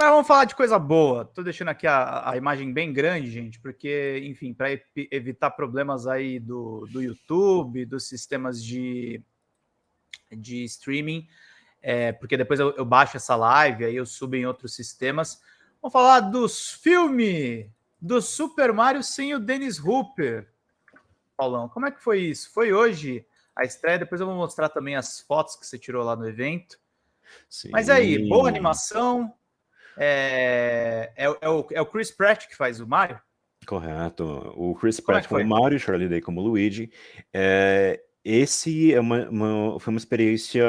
Mas vamos falar de coisa boa. Tô deixando aqui a, a imagem bem grande, gente, porque, enfim, para evitar problemas aí do, do YouTube, dos sistemas de, de streaming, é, porque depois eu, eu baixo essa live, aí eu subo em outros sistemas. Vamos falar dos filmes do Super Mario sem o Dennis Hooper. Paulão, como é que foi isso? Foi hoje a estreia, depois eu vou mostrar também as fotos que você tirou lá no evento. Sim. Mas aí, boa animação, é, é, é, o, é o Chris Pratt que faz o Mario? Correto. O Chris Como é Pratt é como Mario, Charlie Day como Luigi. É, esse é uma, uma, foi uma experiência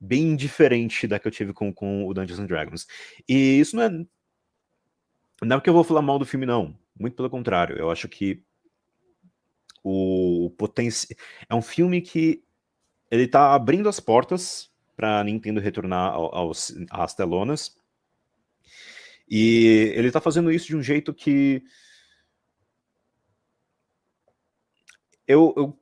bem diferente da que eu tive com, com o Dungeons and Dragons. E isso não é... Não é porque eu vou falar mal do filme, não. Muito pelo contrário. Eu acho que o potencial... É um filme que ele tá abrindo as portas para Nintendo retornar aos, às telonas. E ele está fazendo isso de um jeito que... Eu, eu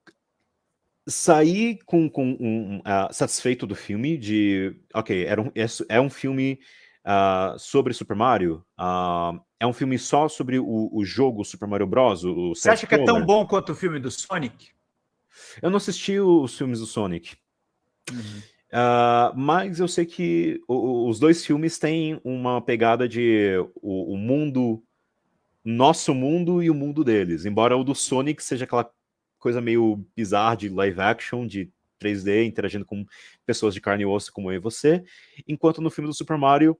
saí com, com um, uh, satisfeito do filme, de... Ok, era um, é, é um filme uh, sobre Super Mario, uh, é um filme só sobre o, o jogo Super Mario Bros. O Você acha que é tão bom quanto o filme do Sonic? Eu não assisti os filmes do Sonic. Uhum. Uh, mas eu sei que os dois filmes têm uma pegada de o, o, mundo, nosso mundo e o mundo deles. Embora o do Sonic seja aquela coisa meio bizarra de live action, de 3D, interagindo com pessoas de carne e osso como eu e você, enquanto no filme do Super Mario